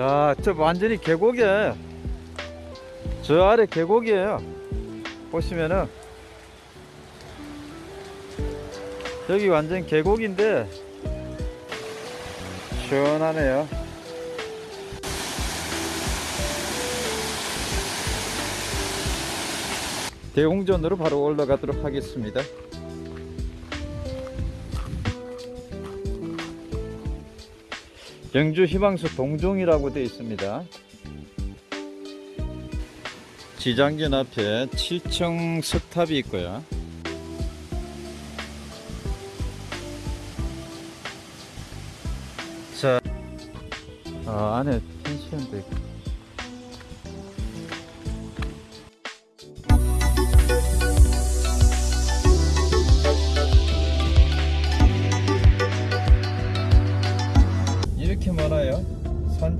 자, 저 완전히 계곡이에요. 저 아래 계곡이에요. 보시면은 여기 완전 계곡인데 시원하네요. 대웅전으로 바로 올라가도록 하겠습니다. 영주 희망수 동종이라고 되어 있습니다. 지장전 앞에 7층 석탑이 있고요. 자, 어, 안에 펜션도 있고.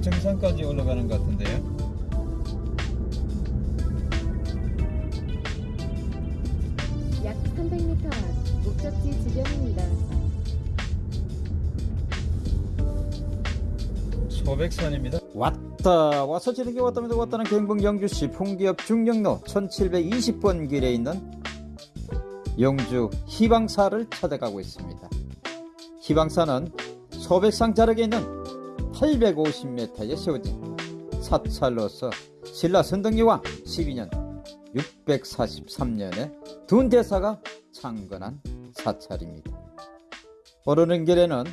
정상까지 올라가는 것 같은데요. 약 300m 앞 목적지 주변입니다. 소백산입니다. 왔다 와서 지르게 왔다면 왔다는 경북 영주시 풍기역 중령로 1720번 길에 있는 영주 희방사를 찾아가고 있습니다. 희방사는 소백산 자락에 있는 850m에 세워진 사찰로서 신라 선덕여왕 12년 643년에 둔 대사가 창건한 사찰입니다. 오르는 길에는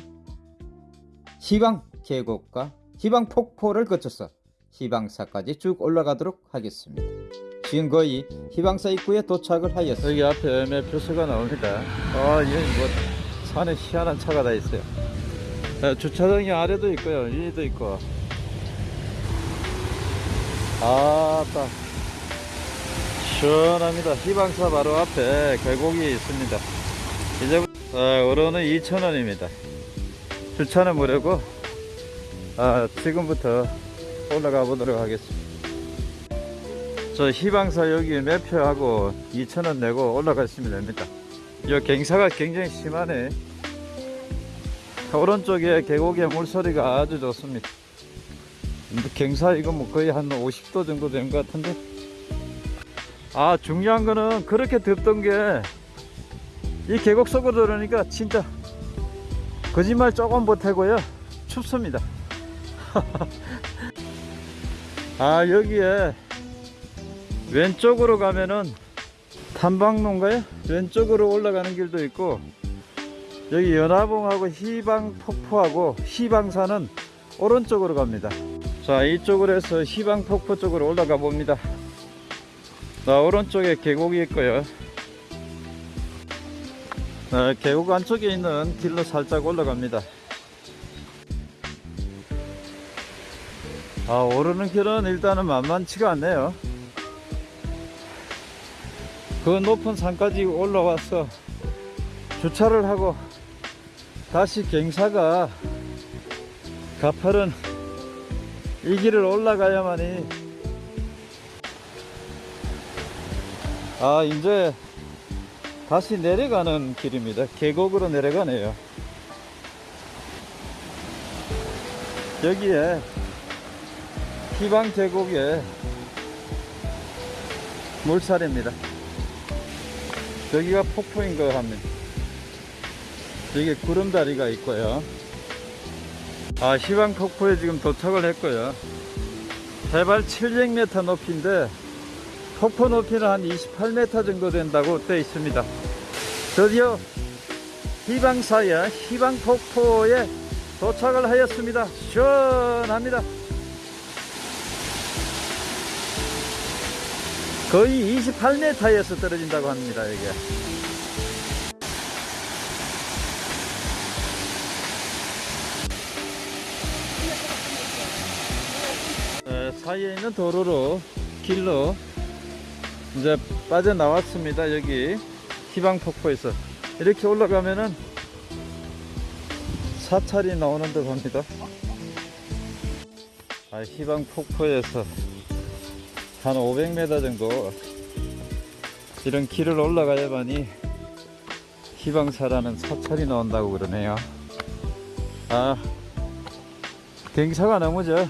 희방 계곡과 희방 폭포를 거쳐서 희방사까지 쭉 올라가도록 하겠습니다. 지금 거의 희방사 입구에 도착을 하였습니다. 여기 앞에 매표소가 나옵니다. 아, 여기 뭐 산에 희한한 차가 다 있어요. 네, 주차장이 아래도 있고요, 위에도 있고. 아따 시원합니다. 희방사 바로 앞에 계곡이 있습니다. 이제부터 아, 오로는 2,000원입니다. 주차는 무료고 아, 지금부터 올라가 보도록 하겠습니다. 저 희방사 여기 매표하고 2,000원 내고 올라가시면 됩니다. 이 갱사가 굉장히 심하네. 오른쪽에 계곡의 물소리가 아주 좋습니다. 갱사 이거 뭐 거의 한 50도 정도 된 것 같은데. 아, 중요한 거는 그렇게 덥던 게 이 계곡 속으로 들어오니까 진짜 거짓말 조금 못하고요. 춥습니다. 아 여기에 왼쪽으로 가면은 탐방로인가요? 왼쪽으로 올라가는 길도 있고 여기 연화봉하고 희방폭포하고 희방산은 오른쪽으로 갑니다. 자 이쪽으로 해서 희방폭포 쪽으로 올라가 봅니다. 자 오른쪽에 계곡이 있고요. 자, 계곡 안쪽에 있는 길로 살짝 올라갑니다. 아, 오르는 길은 일단은 만만치가 않네요. 그 높은 산까지 올라와서 주차를 하고 다시 갱사가 가파른 이 길을 올라가야만이 아, 이제 다시 내려가는 길입니다. 계곡으로 내려가네요. 여기에 희방 계곡의 물살입니다. 여기가 폭포인 것 합니다. 여기 구름다리가 있고요. 아, 희방 폭포에 지금 도착을 했고요. 해발 700m 높이인데 폭포 높이는 한 28m 정도 된다고 되어 있습니다. 드디어 희방사의 희방폭포에 도착을 하였습니다. 시원합니다. 거의 28m에서 떨어진다고 합니다, 여기. 사이에 있는 도로로, 길로 이제 빠져나왔습니다, 여기. 희방폭포에서. 이렇게 올라가면은 사찰이 나오는 듯 합니다. 아, 희방폭포에서 한 500m 정도 이런 길을 올라가야만이 희방사라는 사찰이 나온다고 그러네요. 아, 경사가 너무 저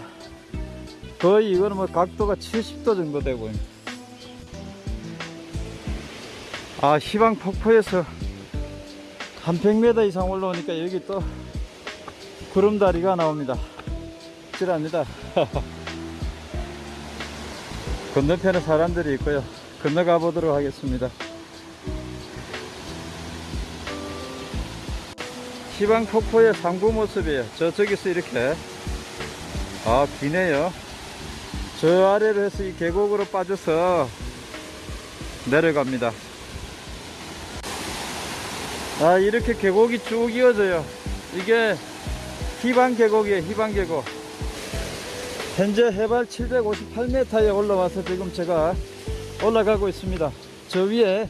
거의 이거는 뭐 각도가 70도 정도 되고. 아 시방 폭포에서 한 100m 이상 올라오니까 여기 또 구름다리가 나옵니다. 찔합니다. 건너편에 사람들이 있고요. 건너가 보도록 하겠습니다. 시방 폭포의 상부 모습이에요. 저쪽에서 이렇게. 아 기네요 저 아래로 해서 이 계곡으로 빠져서 내려갑니다. 아 이렇게 계곡이 쭉 이어져요. 이게 희방 계곡이에요 희방 계곡. 현재 해발 758m에 올라와서 지금 제가 올라가고 있습니다. 저 위에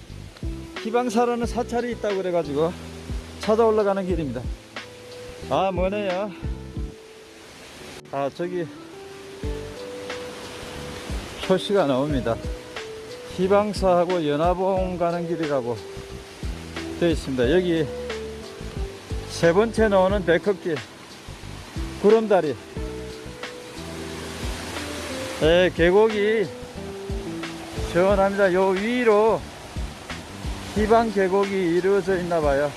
희방사라는 사찰이 있다고 그래 가지고 찾아 올라가는 길입니다. 아 뭐네요? 아 저기 표시가 나옵니다. 희방사하고 연화봉 가는 길이라고 되어 있습니다. 여기 세 번째 나오는 백석길 구름다리. 예, 계곡이 시원합니다. 요 위로 희방 계곡이 이루어져 있나 봐요.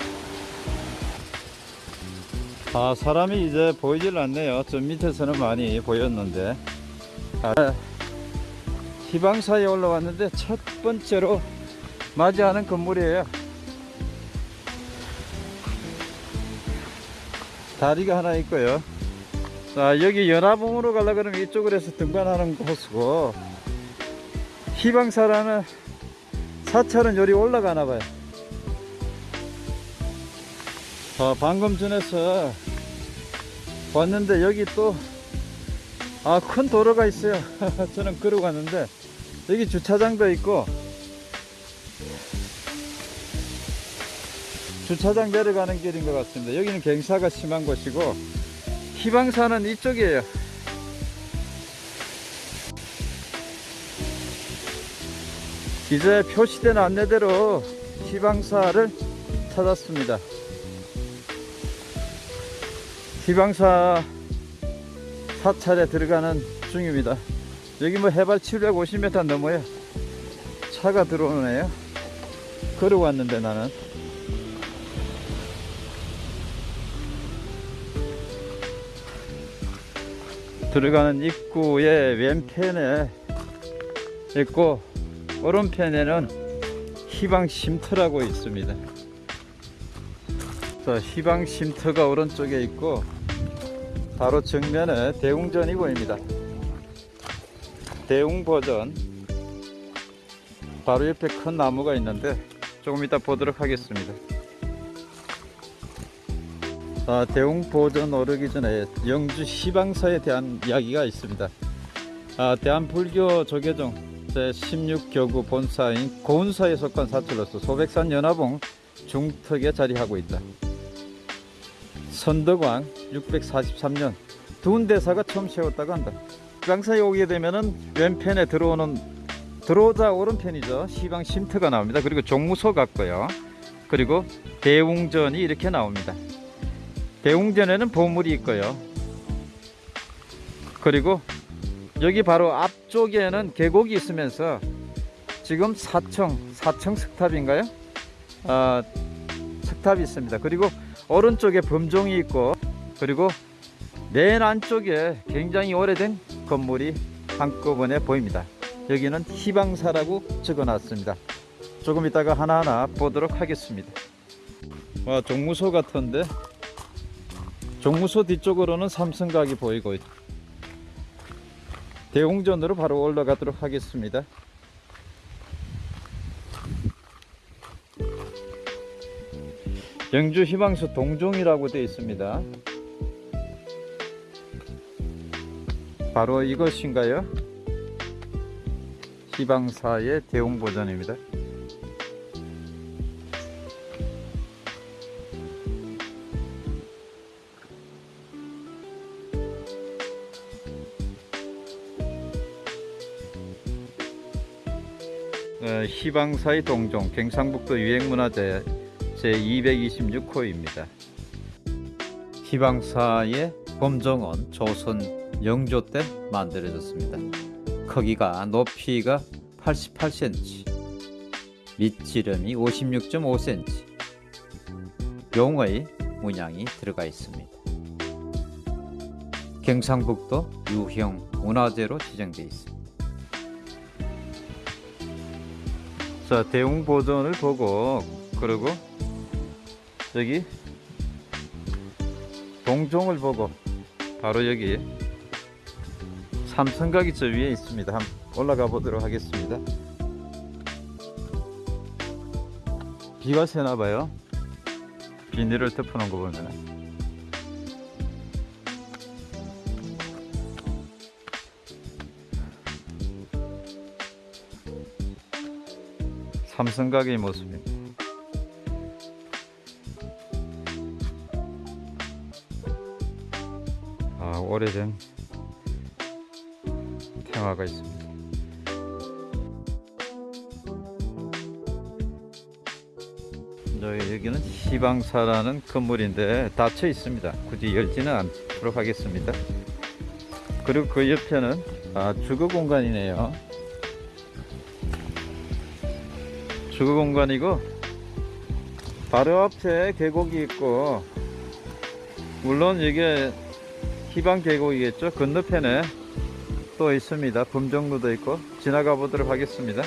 아 사람이 이제 보이질 않네요. 저 밑에서는 많이 보였는데. 아, 희방사에 올라왔는데 첫 번째로 맞이하는 건물이에요. 다리가 하나 있고요. 자 여기 연화봉으로 가려 그러면 이쪽으로 해서 등반하는 곳이고 희방사라는 사찰은 요리 올라가나 봐요. 어, 방금 전에서 왔는데 여기 또 아 큰 도로가 있어요. 저는 걸어 갔는데 여기 주차장도 있고 주차장 내려가는 길인 것 같습니다. 여기는 경사가 심한 곳이고 희방사는 이쪽이에요. 이제 표시된 안내대로 희방사를 찾았습니다. 희방사 사찰에 들어가는 중입니다 여기 뭐 해발 750m 넘어요. 차가 들어오네요. 걸어왔는데 나는. 들어가는 입구의 왼편에 있고 오른편에는 희방 쉼터라고 있습니다. 자, 희방 쉼터가 오른쪽에 있고 바로 정면에 대웅전이 보입니다. 대웅 버전 바로 옆에 큰 나무가 있는데 조금 이따 보도록 하겠습니다. 아, 대웅 보전 오르기 전에 영주 시방사에 대한 이야기가 있습니다. 아, 대한불교 조계종 제16교구 본사인 고운사에 속한 사찰로서 소백산 연화봉 중턱에 자리하고 있다. 선덕왕 643년 두운대사가 처음 세웠다고 한다. 시방사에 오게 되면은 왼편에 들어오는 들어오자 오른편이죠. 시방 쉼터가 나옵니다. 그리고 종무소 같고요. 그리고 대웅전이 이렇게 나옵니다. 대웅전에는 보물이 있고요. 그리고 여기 바로 앞쪽에는 계곡이 있으면서 지금 사청 사청 석탑인가요? 아, 석탑이 있습니다. 그리고 오른쪽에 범종이 있고 그리고 맨 안쪽에 굉장히 오래된 건물이 한꺼번에 보입니다. 여기는 희방사라고 적어놨습니다. 조금 이따가 하나하나 보도록 하겠습니다. 와 종무소 같은데 종무소 뒤쪽으로는 삼성각이 보이고 대웅전으로 바로 올라가도록 하겠습니다. 영주 희망수 동종이라고 되어 있습니다. 바로 이것인가요? 희방사의 대웅 버전입니다. 어, 희방사의 동종 경상북도 유행문화재 제226호입니다. 희방사의 범정원 조선 영조 때 만들어졌습니다. 크기가 높이가 88cm, 밑지름이 56.5cm, 용의 문양이 들어가 있습니다. 경상북도 유형 문화재로 지정되어 있습니다. 자, 대웅 보존을 보고 그리고 여기 동종을 보고 바로 여기 삼성각이 저 위에 있습니다. 한번 올라가 보도록 하겠습니다. 비가 새나 봐요. 비닐을 덮어놓은 거 보면 삼성각의 모습입니다. 아, 오래된 태화가 있습니다. 저 여기는 시방사라는 건물인데 닫혀 있습니다. 굳이 열지는 않도록 하겠습니다. 그리고 그 옆에는 아, 주거 공간이네요. 주거 공간이고 바로 앞에 계곡이 있고 물론 이게 희방 계곡이겠죠. 건너편에 또 있습니다. 범정로도 있고 지나가 보도록 하겠습니다.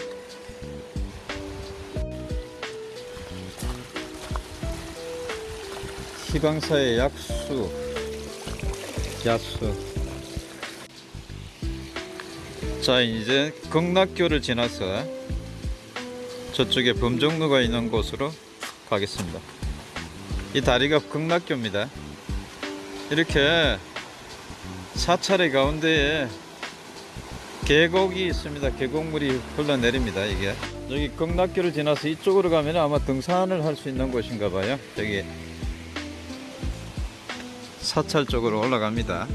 희방사의 약수, 야수. 자, 이제 극락교를 지나서 저쪽에 범정로가 있는 곳으로 가겠습니다. 이 다리가 극락교입니다. 이렇게 사찰의 가운데에 계곡이 있습니다. 계곡물이 흘러내립니다. 이게 여기 극락교를 지나서 이쪽으로 가면 아마 등산을 할 수 있는 곳인가 봐요. 여기 사찰 쪽으로 올라갑니다.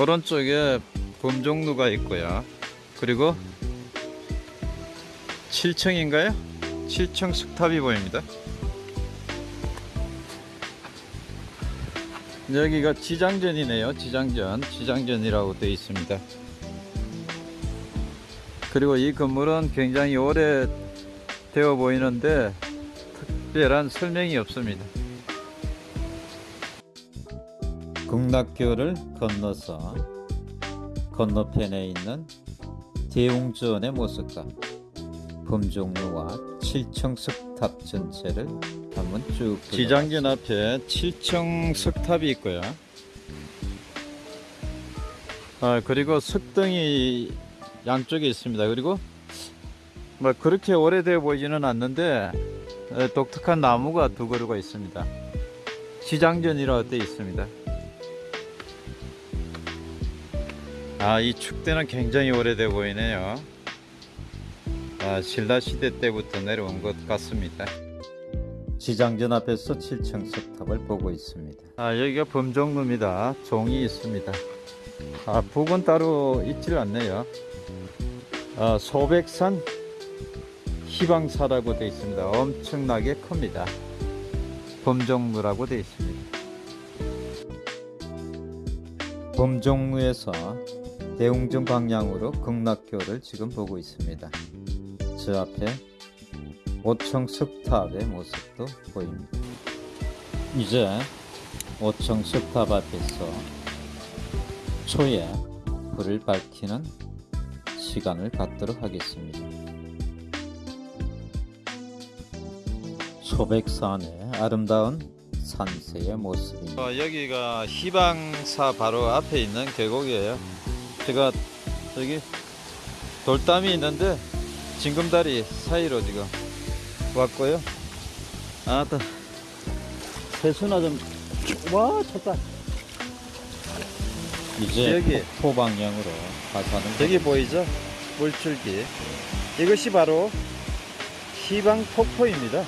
오른쪽에 범종루가 있고요. 그리고 7층인가요? 7층 석탑이 보입니다. 여기가 지장전이네요. 지장전. 지장전이라고 되어 있습니다. 그리고 이 건물은 굉장히 오래 되어 보이는데 특별한 설명이 없습니다. 극락교를 건너서 건너편에 있는 대웅전의 모습과 범종루와 7층 석탑 전체를 한번 쭉 지장전 앞에 7층 석탑이 있고요. 아 그리고 석등이 양쪽에 있습니다. 그리고 뭐 그렇게 오래되어 보이지는 않는데 에, 독특한 나무가 두 그루가 있습니다. 지장전이라고 되어 있습니다. 아, 이 축대는 굉장히 오래돼 보이네요. 아, 신라 시대 때부터 내려온 것 같습니다. 지장전 앞에서 7층 석탑을 보고 있습니다. 아, 여기가 범종루입니다. 종이 있습니다. 아, 북은 따로 있질 않네요. 아, 소백산 희방사라고 되어 있습니다. 엄청나게 큽니다. 범종루라고 되어 있습니다. 범종루에서 대웅전 방향으로 극락교를 지금 보고 있습니다. 저 앞에 5층 석탑의 모습도 보입니다. 이제 5층 석탑 앞에서 초에 불을 밝히는 시간을 갖도록 하겠습니다. 소백산의 아름다운 산세의 모습입니다. 어, 여기가 희방사 바로 앞에 있는 계곡이에요. 제가 저기 돌담이 있는데 징금다리 사이로 지금 왔고요. 아따 세수나 좀와 쳤다. 이제 여기 포 방향으로 가자는 여기 보이죠? 물줄기 이것이 바로 희방 폭포입니다.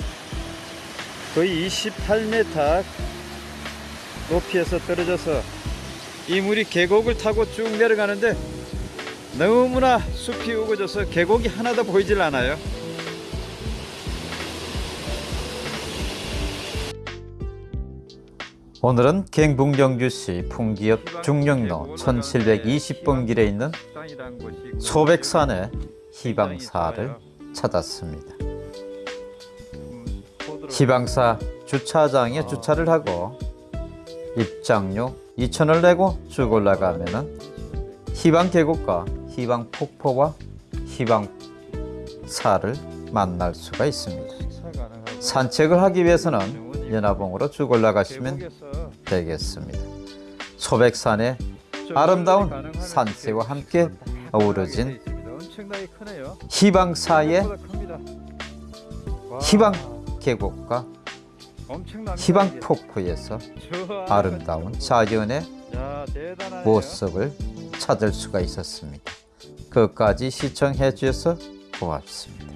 거의 28m 높이에서 떨어져서 이 물이 계곡을 타고 쭉 내려가는데 너무나 숲이 우거져서 계곡이 하나도 보이질 않아요. 오늘은 경북영주시 풍기읍 중령로 1720번 길에 있는 소백산의 희방사를 찾았습니다. 희방사 주차장에 주차를 하고 입장료 2천을 내고 쭉 올라가면은 희방 계곡과 희방 폭포와 희방사를 만날 수가 있습니다. 산책을 하기 위해서는 연화봉으로 쭉 올라가시면 되겠습니다. 소백산의 아름다운 산세와 함께 어우러진 희방사의 희방 계곡과 희방 폭포에서 아름다운 자연의 모습을 찾을 수가 있었습니다. 끝까지 시청해 주셔서 고맙습니다.